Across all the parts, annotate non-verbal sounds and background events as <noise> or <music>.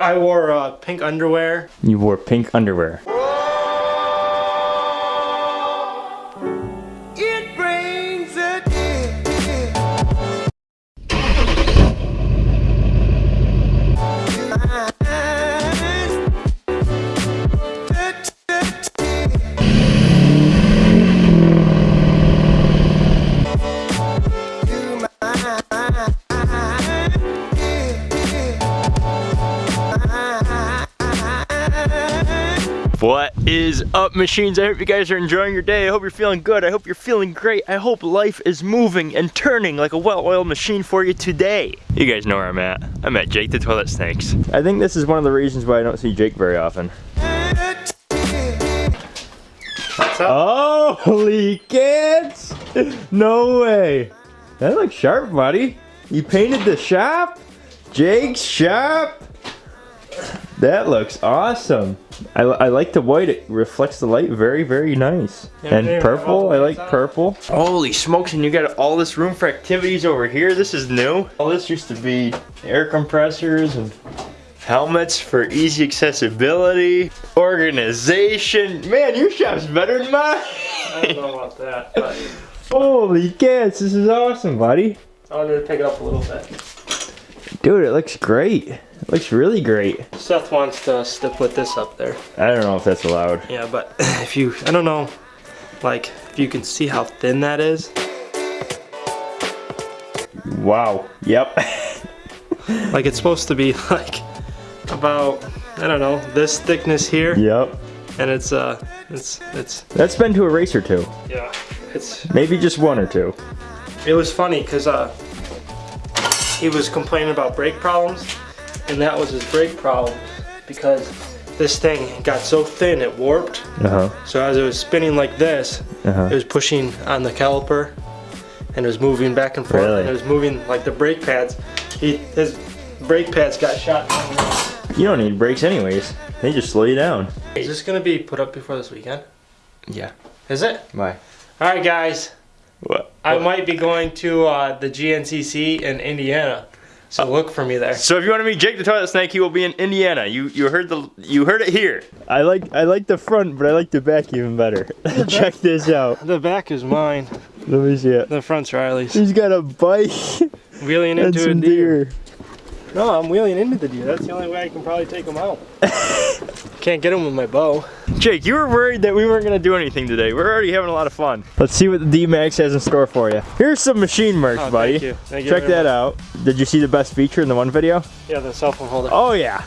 I wore uh, pink underwear. You wore pink underwear. Is up, machines? I hope you guys are enjoying your day. I hope you're feeling good. I hope you're feeling great. I hope life is moving and turning like a well-oiled machine for you today. You guys know where I'm at. I'm at Jake the Toilet Snakes. I think this is one of the reasons why I don't see Jake very often. Oh, holy cats! No way. That looks sharp, buddy. You painted the shop? Jake's shop? That looks awesome. I, I like the white. It reflects the light very, very nice. Yeah, and purple. I like purple. Holy smokes, and you got all this room for activities over here. This is new. All this used to be air compressors and helmets for easy accessibility. Organization. Man, your shop's better than mine. I don't know about that, but <laughs> Holy cats, this is awesome, buddy. I wanted to pick it up a little bit. Dude, it looks great. It looks really great. Seth wants us to put this up there. I don't know if that's allowed. Yeah, but <laughs> if you, I don't know, like, if you can see how thin that is. Wow. Yep. <laughs> Like, it's supposed to be <laughs> like about, I don't know, this thickness here. yep. And it's, uh, it's, it's, That's been to a race or two. yeah, it's, Maybe just one or two. it was funny because, uh, he was complaining about brake problems, and that was his brake problem because this thing got so thin it warped. Uh huh. So as it was spinning like this, Uh huh. it was pushing on the caliper and it was moving back and forth Really? and it was moving like the brake pads. He his brake pads got shot. You don't need brakes anyways. They just slow you down. Is this gonna be put up before this weekend? Yeah. Is it? Why? All right, guys. What? I might be going to uh, the GNCC in Indiana, so look for me there. So if you want to meet Jake the Toilet Snake, he will be in Indiana. You you heard the you heard it here. I like I like the front, but I like the back even better. <laughs> Check this out. The back is mine. Let me see it. The front's Riley's. He's got a bike Wheeling <laughs> into a deer. deer. No, I'm wheeling into the deer. That's the only way I can probably take them out. <laughs> Can't get them with my bow. Jake, you were worried that we weren't gonna do anything today. We're already having a lot of fun. Let's see what the D-Max has in store for you. Here's some machine merch, Oh, buddy. Thank you. Thank you Check that out. Did you see the best feature in the one video? Yeah, the cell phone holder. Oh yeah.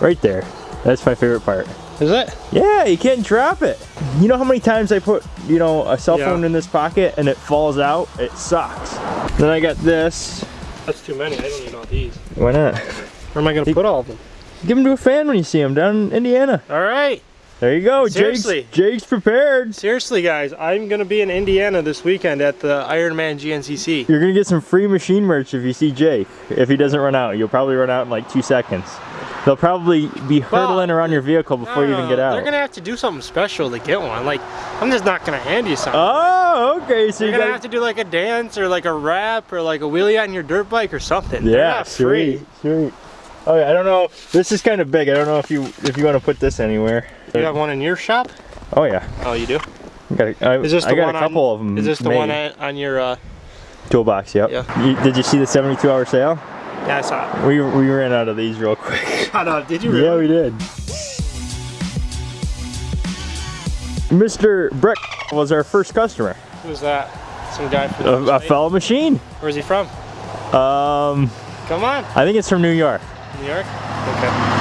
Right there. That's my favorite part. Is it? Yeah, you can't drop it. You know how many times I put, you know, a cell Yeah. phone in this pocket and it falls out? It sucks. Then I got this. That's too many. I don't need all these. Why not? Where am I gonna put all of them? Give them to a fan when you see them down in Indiana. All right. There you go. Seriously. Jake's, Jake's prepared. Seriously, guys, I'm gonna be in Indiana this weekend at the Ironman GNCC. You're gonna get some free machine merch if you see Jake. If he doesn't run out, you'll probably run out in like two seconds. They'll probably be hurtling around your vehicle before you even get out. They're gonna have to do something special to get one. Like, I'm just not gonna hand you something. Oh, okay. So You're you gonna got have to do like a dance or like a rap or like a wheelie on your dirt bike or something. Yeah, not free. sweet, sweet. Oh yeah, I don't know. This is kind of big. I don't know if you if you want to put this anywhere. You have one in your shop? Oh yeah, Oh, you do. I got a, I, Is this the I got one a couple on, of them. Is this the made. one on, on your? uh toolbox? Yep. Yeah. You, did you see the 72 hour sale? Yeah, I saw it. We we ran out of these real quick. <laughs> Shut up! Did you really? yeah, we did. Mr. Breck was our first customer. Who's that? Some guy from A, a fellow machine. Where's he from? Um, Come on, I think it's from New York. New York. Okay.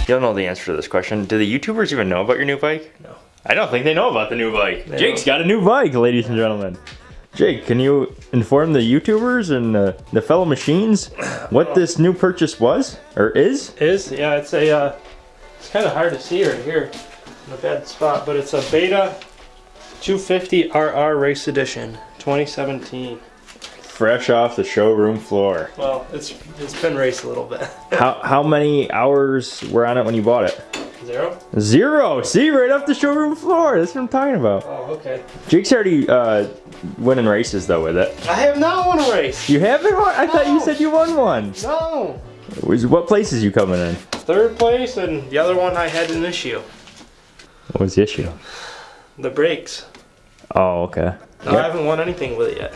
You don't know the answer to this question. Do the YouTubers even know about your new bike? No. I don't think they know about the new bike. They Jake's don't. got a new bike, ladies and gentlemen. Jake, can you inform the YouTubers and uh, the fellow machines what this new purchase was or is? Is yeah, it's a. Uh, it's kind of hard to see right here in a bad spot, but it's a Beta 250 RR Race Edition 2017. Fresh off the showroom floor. Well, it's it's been raced a little bit. How how many hours were on it when you bought it? Zero. Zero. See, right off the showroom floor. That's what I'm talking about. Oh, okay. Jake's already uh, winning races though with it. I have not won a race. You haven't won? I thought you said you won one. No. What places you coming in? Third place, and the other one I had an issue. What was the issue? The brakes. Oh, okay. No, I haven't won anything with it yet.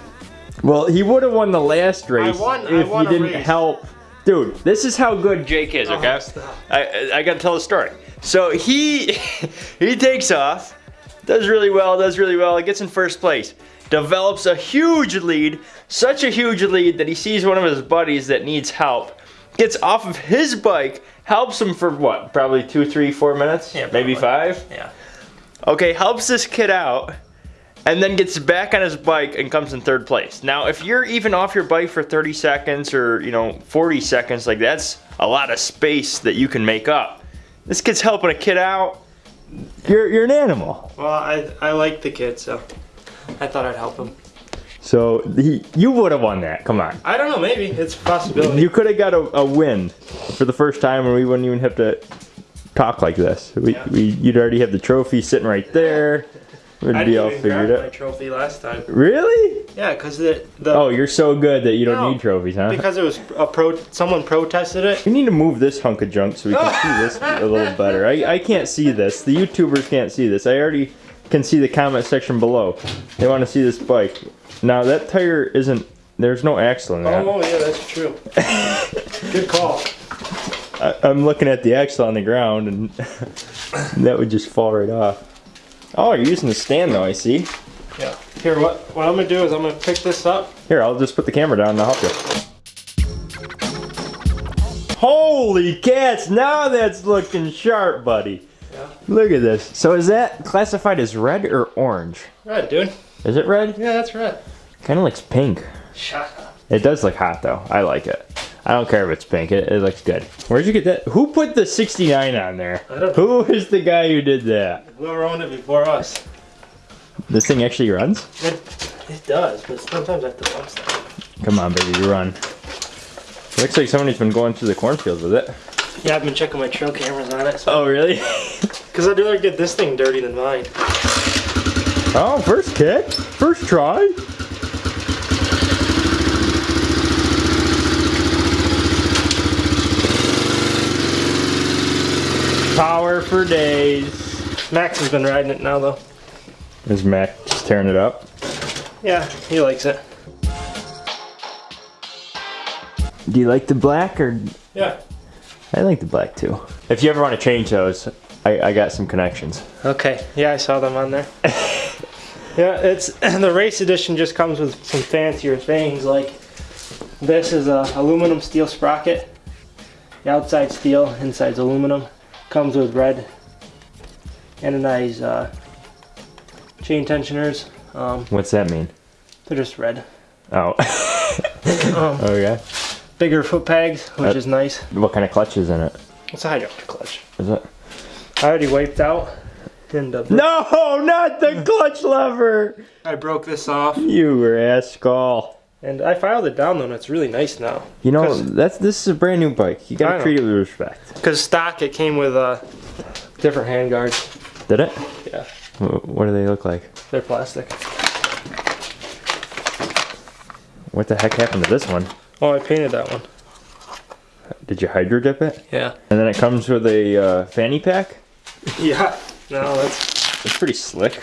Well, he would have won the last race won- I if a didn't race. help. Dude, this is how good Jake is, okay? Oh. I, I gotta tell the story. So he <laughs> he takes off, does really well, does really well, gets in first place, develops a huge lead, such a huge lead that he sees one of his buddies that needs help, gets off of his bike, helps him for what, probably two, three, four minutes, Yeah, maybe five. Yeah. Okay, helps this kid out, and then gets back on his bike and comes in third place. Now, if you're even off your bike for 30 seconds or, you know, 40 seconds, like that's a lot of space that you can make up. This kid's helping a kid out. You're, you're an animal. Well, I I like the kid, so I thought I'd help him. So he, you would have won that. Come on. I don't know. Maybe it's a possibility. You could have got a, a win for the first time, and we wouldn't even have to talk like this. We, Yeah. we, you'd already have the trophy sitting right there. <laughs> Would I be all figured grab my trophy last time. Really? Yeah, because the the Oh, you're so good that you don't No, need trophies, huh? because it was a pro. Someone protested it. We need to move this hunk of junk so we can see this <laughs> a little better. I, I can't see this. The YouTubers can't see this. I already can see the comment section below. They want to see this bike. Now that tire isn't. There's no axle in that. Oh yeah, that's true. <laughs> Good call. I, I'm looking at the axle on the ground, and <laughs> that would just fall right off. Oh, you're using the stand though. I see. Yeah. Here, what what I'm gonna do is I'm gonna pick this up. Here, I'll just put the camera down and I'll help you. Holy cats! Now that's looking sharp, buddy. Yeah. Look at this. So is that classified as red or orange? Red, dude. Is it red? Yeah, that's red. Kind of looks pink. Shut up. It does look hot though. I like it. I don't care if it's pink. It, it looks good. Where'd you get that? Who put the 69 on there? I don't Who is the guy who did that? Whoever owned it before us. This thing actually runs? It, it does, but sometimes I have to bump stuff. Come on, baby, you run. Looks like somebody's been going through the cornfield with it. Yeah, I've been checking my trail cameras on it. So, Oh, really? <laughs> Because I'd rather get this thing dirty than mine. oh, first kick, first try. For days. Max has been riding it now, though. Is Max just tearing it up? Yeah, he likes it. Do you like the black or? Yeah. I like the black too. If you ever want to change those, I, I got some connections. Okay. Yeah, I saw them on there. <laughs> yeah, it's <clears throat> the race edition just comes with some fancier things like this is a aluminum steel sprocket. The outside steel, inside's aluminum. Comes with red anodized uh, chain tensioners. Um, What's that mean? they're just red. Oh. <laughs> Um, okay. bigger foot pegs, which Uh, is nice. What kind of clutch is in it? It's a hydraulic clutch. Is it? I already wiped out and uh, No, not the clutch lever. I broke this off You rascal. And I filed it down though and it's really nice now. You know, that's this is a brand new bike. You gotta treat it with respect. Because stock it came with uh, different hand guards. Did it? Yeah, What do they look like? they're plastic. What the heck happened to this one? Oh, I painted that one. Did you hydro dip it? Yeah. And then it comes with a uh, fanny pack. <laughs> Yeah. No, that's It's pretty slick.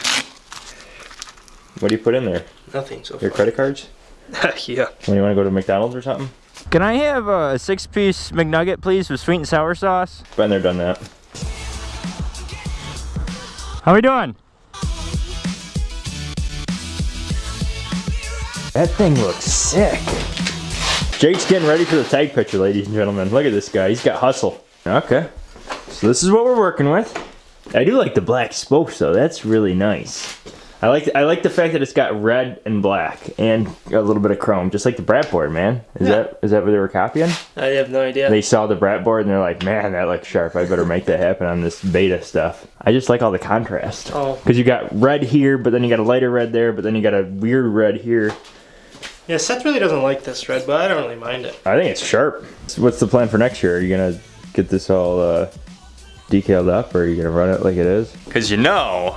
What do you put in there? nothing so Your far. credit cards? <laughs> yeah. When you want to go to McDonald's or something? Can I have a six-piece McNugget, please, with sweet and sour sauce? Been there, done that. How are we doing? That thing looks sick. Jake's getting ready for the tag picture, ladies and gentlemen. Look at this guy. He's got hustle. Okay. So this is what we're working with. I do like the black spokes though. That's really nice. I like I like the fact that it's got red and black and a little bit of chrome, just like the Brat board, man. Is Yeah. that is that what they were copying? I have no idea. They saw the Brat board and they're like, man, that looks sharp. I better make that happen on this beta stuff. I just like all the contrast. Oh. Because you got red here, but then you got a lighter red there, but then you got a weird red here. Yeah, Seth really doesn't like this red, but I don't really mind it. I think it's sharp. So what's the plan for next year? Are you gonna get this all uh, decaled up, or are you gonna run it like it is? Because you know,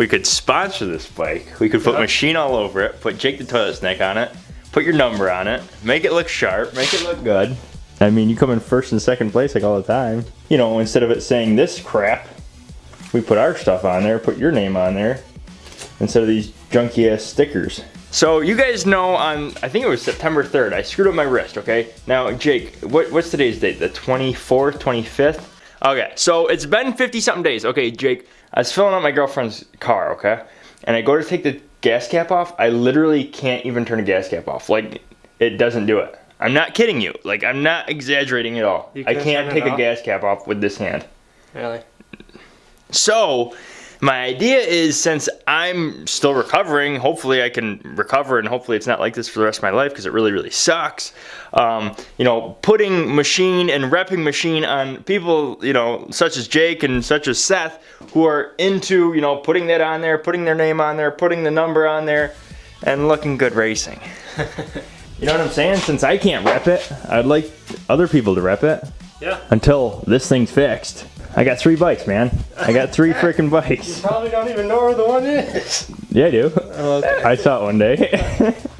we could sponsor this bike. We could put Yeah. machine all over it, put Jake the Toilet Snake on it, put your number on it, make it look sharp, make it look good. I mean, you come in first and second place like all the time. You know, instead of it saying this crap, we put our stuff on there, put your name on there, instead of these junky ass stickers. So you guys know on, I think it was September 3rd, I screwed up my wrist, okay? Now, Jake, what, what's today's date? The 24th, 25th? Okay, so it's been 50 something days. Okay, Jake, I was filling up my girlfriend's car, okay? And I go to take the gas cap off. I literally can't even turn the gas cap off. Like, it doesn't do it. I'm not kidding you. Like, I'm not exaggerating at all. I can't can't take a gas cap off with this hand. Really? So, my idea is since I'm still recovering, hopefully I can recover and hopefully it's not like this for the rest of my life because it really, really sucks. Um, you know, putting machine and repping machine on people, you know, such as Jake and such as Seth who are into, you know, putting that on there, putting their name on there, putting the number on there, and looking good racing. <laughs> you know what I'm saying? Since I can't rep it, I'd like other people to rep it Yeah. until this thing's fixed. I got three bikes, man. I got three freaking bikes. <laughs> You probably don't even know where the one is. Yeah, I do. Oh, okay. I saw it one day. <laughs>